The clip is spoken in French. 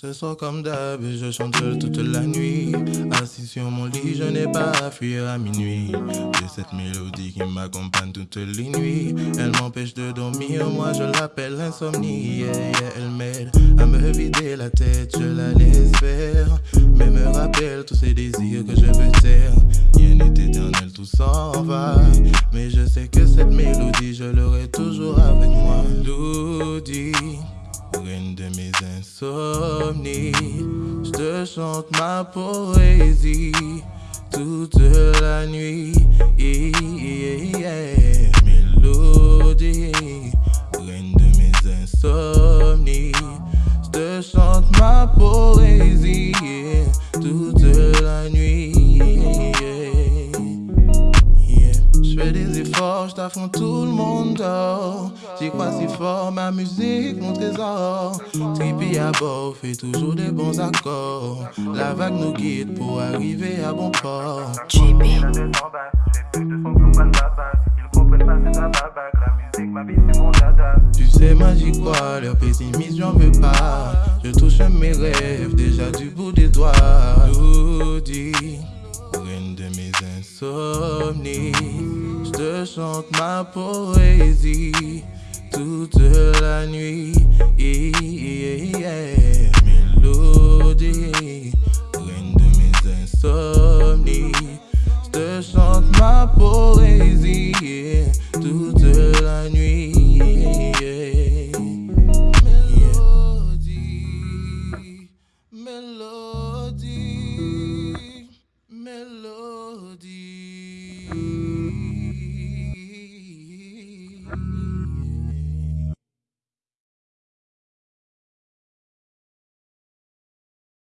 Ce soir comme d'hab, je chante toute la nuit. Assis sur mon lit, je n'ai pas à fuir à minuit. J'ai cette mélodie qui m'accompagne toutes les nuits. Elle m'empêche de dormir, moi je l'appelle l'insomnie. Elle m'aide à me vider la tête, je la laisse faire. Mais me rappelle tous ces désirs que je veux taire. Rien n'est éternel, tout s'en va. Mais je sais que cette mélodie, je l'aurai toujours avec moi. Mes insomnies, je te chante ma poésie toute la nuit. Mélodie, reine de mes insomnies, je te chante ma poésie je tout le monde dort. J'y crois si fort, ma musique, mon trésor. Trippy à bord, fait toujours des bons accords. La vague nous guide pour arriver à bon port. Trippy. Tu sais, moi j'y crois, leur pessimisme, j'en veux pas. Je touche mes rêves, déjà du bout des doigts. Lodi, reine de mes insomnies, je te chante ma poésie toute la nuit. Mélodie, reine de mes insomnies, je te chante ma poésie toute la nuit. Mélodie, mélodie, mélodie.